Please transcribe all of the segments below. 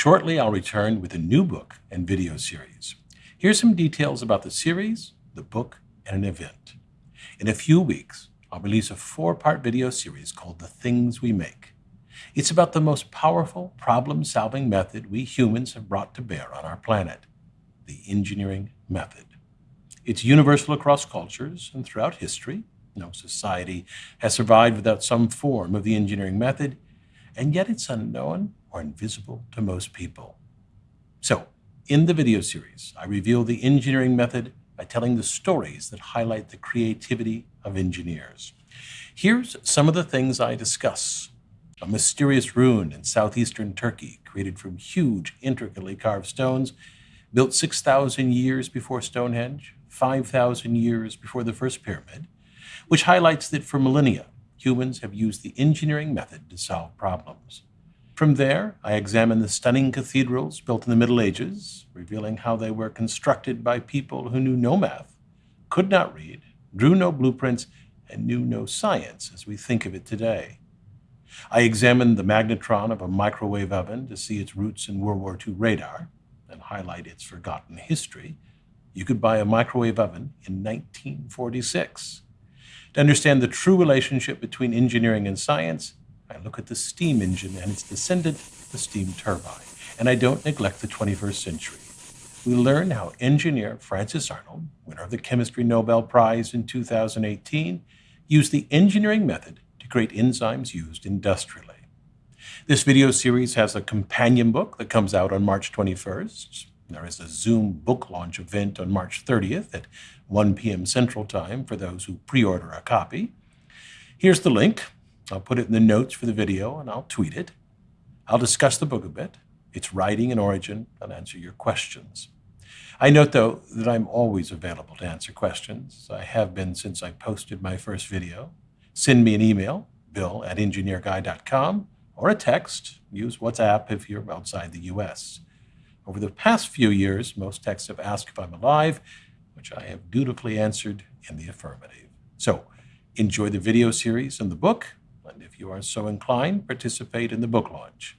shortly I'll return with a new book and video series. Here's some details about the series, the book, and an event. In a few weeks, I'll release a four-part video series called The Things We Make. It's about the most powerful problem-solving method we humans have brought to bear on our planet, the engineering method. It's universal across cultures and throughout history. No society has survived without some form of the engineering method, and yet it's unknown or invisible to most people. So, in the video series, I reveal the engineering method by telling the stories that highlight the creativity of engineers. Here's some of the things I discuss. A mysterious ruin in southeastern Turkey, created from huge, intricately carved stones, built 6,000 years before Stonehenge, 5,000 years before the first pyramid, which highlights that for millennia, humans have used the engineering method to solve problems. From there, I examine the stunning cathedrals built in the Middle Ages, revealing how they were constructed by people who knew no math, could not read, drew no blueprints, and knew no science as we think of it today. I examined the magnetron of a microwave oven to see its roots in World War II radar and highlight its forgotten history. You could buy a microwave oven in 1946. To understand the true relationship between engineering and science, I look at the steam engine and its descendant, the steam turbine, and I don't neglect the 21st century. We learn how engineer Frances Arnold, winner of the Chemistry Nobel Prize in 2018, used the engineering method to create enzymes used industrially. This video series has a companion book that comes out on March 21st. There is a Zoom book launch event on March 30th at 1 p.m. Central Time for those who pre-order a copy. Here's the link. I'll put it in the notes for the video and I'll tweet it. I'll discuss the book a bit, its writing and origin, and answer your questions. I note, though, that I'm always available to answer questions. I have been since I posted my first video. Send me an email, bill at engineerguy.com, or a text. Use WhatsApp if you're outside the U.S. Over the past few years, most texts have asked if I'm alive, which I have dutifully answered in the affirmative. So enjoy the video series and the book, and if you are so inclined, participate in the book launch.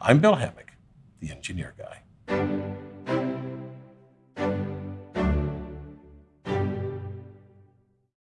I'm Bill Hammack, the Engineer Guy.